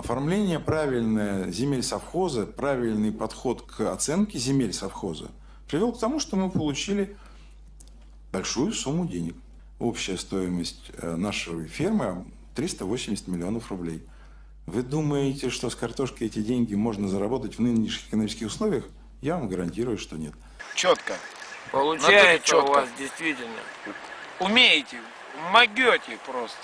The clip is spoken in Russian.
Оформление правильное земель совхоза, правильный подход к оценке земель совхоза привел к тому, что мы получили большую сумму денег. Общая стоимость э, нашей фермы 380 миллионов рублей. Вы думаете, что с картошкой эти деньги можно заработать в нынешних экономических условиях? Я вам гарантирую, что нет. Четко. Получается четко. у вас действительно. Умеете, могете просто.